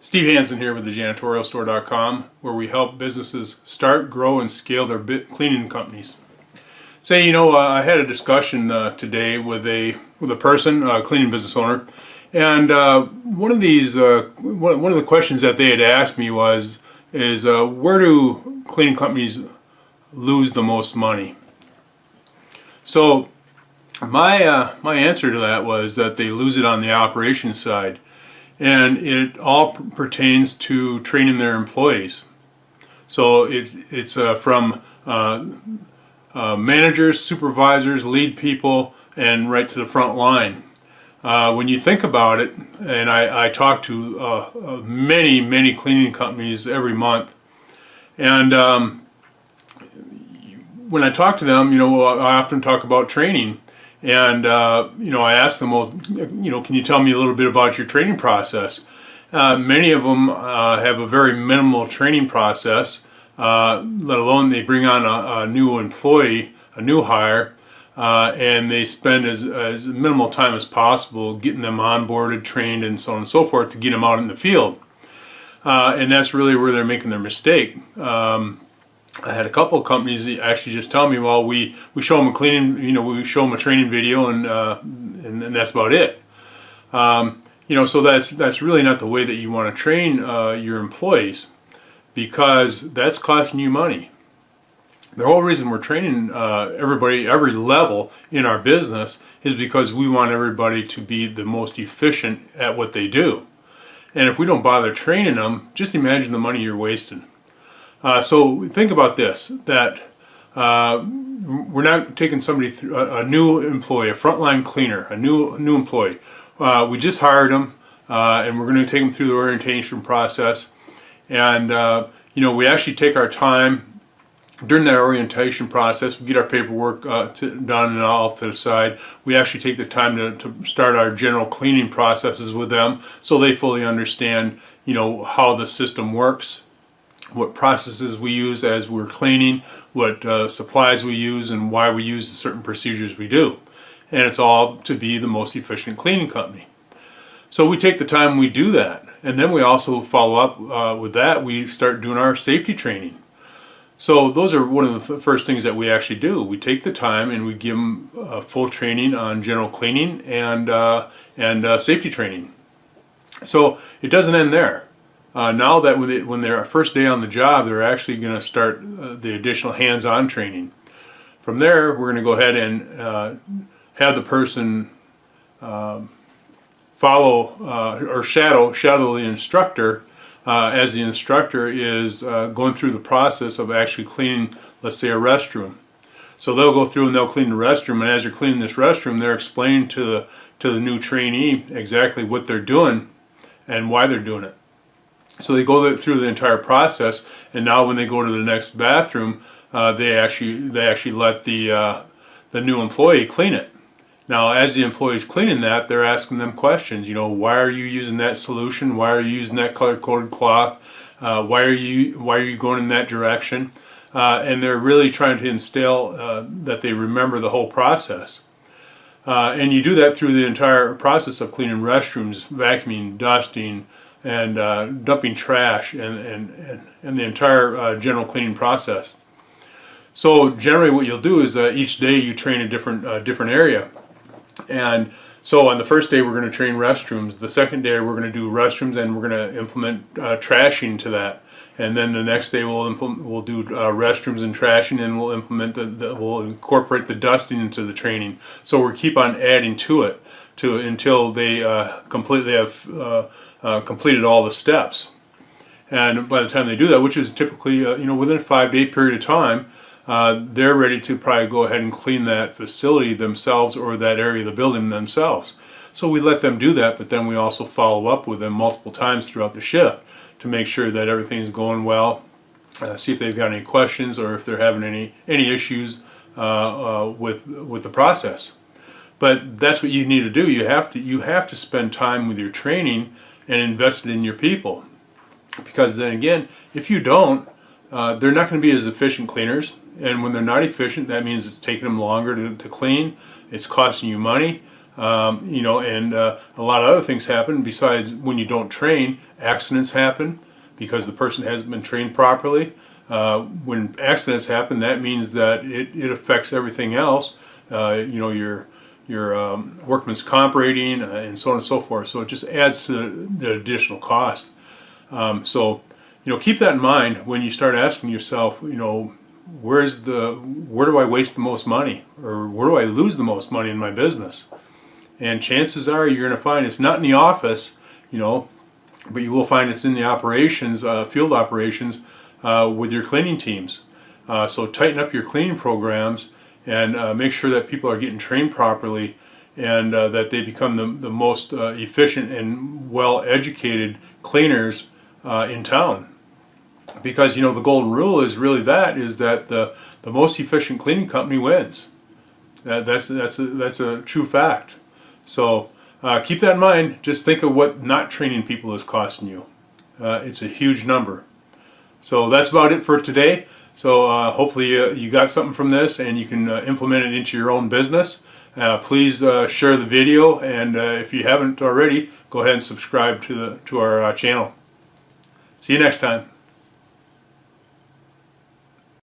Steve Hansen here with the janitorialstore.com where we help businesses start, grow, and scale their cleaning companies. Say, you know, uh, I had a discussion uh, today with a with a person, a cleaning business owner, and uh, one of these, uh, one, one of the questions that they had asked me was, is uh, where do cleaning companies lose the most money? So my uh, my answer to that was that they lose it on the operations side and it all pertains to training their employees. So it's, it's uh, from uh, uh, managers, supervisors, lead people, and right to the front line. Uh, when you think about it, and I, I talk to uh, uh, many, many cleaning companies every month, and um, when I talk to them, you know, I often talk about training. And, uh, you know, I asked them, well, you know, can you tell me a little bit about your training process? Uh, many of them uh, have a very minimal training process, uh, let alone they bring on a, a, new employee, a new hire, uh, and they spend as, as minimal time as possible getting them onboarded, trained, and so on and so forth to get them out in the field. Uh, and that's really where they're making their mistake. Um, I had a couple of companies actually just tell me, well, we, we show them a cleaning, you know, we show them a training video and, uh, and, and, that's about it. Um, you know, so that's, that's really not the way that you want to train uh, your employees because that's costing you money. The whole reason we're training uh, everybody, every level in our business is because we want everybody to be the most efficient at what they do. And if we don't bother training them, just imagine the money you're wasting. Uh, so think about this, that uh, we're not taking somebody through a, a, new employee, a frontline cleaner, a new new employee. Uh, we just hired them uh, and we're going to take them through the orientation process. And uh, you know, we actually take our time during that orientation process. We get our paperwork uh, to, done and all to the side. We actually take the time to, to start our general cleaning processes with them so they fully understand, you know, how the system works what processes we use as we're cleaning, what uh, supplies we use, and why we use the certain procedures we do. And it's all to be the most efficient cleaning company. So we take the time we do that. And then we also follow up uh, with that, we start doing our safety training. So those are one of the first things that we actually do. We take the time and we give them uh, full training on general cleaning and, uh, and uh, safety training. So it doesn't end there. Uh, now that when, they, when they're first day on the job, they're actually going to start uh, the additional hands-on training. From there, we're going to go ahead and uh, have the person um, follow uh, or shadow shadow the instructor uh, as the instructor is uh, going through the process of actually cleaning, let's say, a restroom. So they'll go through and they'll clean the restroom, and as they're cleaning this restroom, they're explaining to the to the new trainee exactly what they're doing and why they're doing it. So they go through the entire process, and now when they go to the next bathroom, uh, they actually they actually let the uh, the new employee clean it. Now, as the employee's cleaning that, they're asking them questions. You know, why are you using that solution? Why are you using that color-coded cloth? Uh, why are you why are you going in that direction? Uh, and they're really trying to instill uh, that they remember the whole process. Uh, and you do that through the entire process of cleaning restrooms, vacuuming, dusting, and uh, dumping trash and, and, and, the entire uh, general cleaning process. So generally what you'll do is uh, each day you train a different, uh, different area. And so on the first day we're going to train restrooms. The second day we're going to do restrooms and we're going to implement uh, trashing to that. And then the next day we'll implement, we'll do uh, restrooms and trashing, and we'll implement the, the, we'll incorporate the dusting into the training. So we keep on adding to it to until they completely have uh, completed all the steps. And by the time they do that, which is typically uh, you know within a five day period of time, uh, they're ready to probably go ahead and clean that facility themselves or that area of the building themselves. So we let them do that, but then we also follow up with them multiple times throughout the shift to make sure that everything's going well, uh, see if they've got any questions or if they're having any any issues uh, uh, with with the process. But that's what you need to do. You have to you have to spend time with your training and invest it in your people. Because then again, if you don't, uh, they're not going to be as efficient cleaners. And when they're not efficient, that means it's taking them longer to, to clean. It's costing you money. Um, you know, and uh, a lot of other things happen besides when you don't train. Accidents happen because the person hasn't been trained properly. Uh, when accidents happen, that means that it, it affects everything else. Uh, you know, your your um, workman's comp rating uh, and so on and so forth. So it just adds to the, the additional cost. Um, so, you know, keep that in mind when you start asking yourself, you know, where's the where do I waste the most money or where do I lose the most money in my business? And chances are you're going to find it's not in the office, you know, but you will find it's in the operations, uh, field operations uh, with your cleaning teams. Uh, so tighten up your cleaning programs and uh, make sure that people are getting trained properly and uh, that they become the, the most uh, efficient and well educated cleaners in town. Because you know the golden rule is really that is that the the most efficient cleaning company wins. That, that's that's a, that's a true fact. So uh, keep that in mind. Just think of what not training people is costing you. Uh, it's a huge number. So that's about it for today so uh, hopefully you, you got something from this and you can uh, implement it into your own business. Uh, please uh, share the video and if you haven't already go ahead and subscribe to the to our channel. See you next time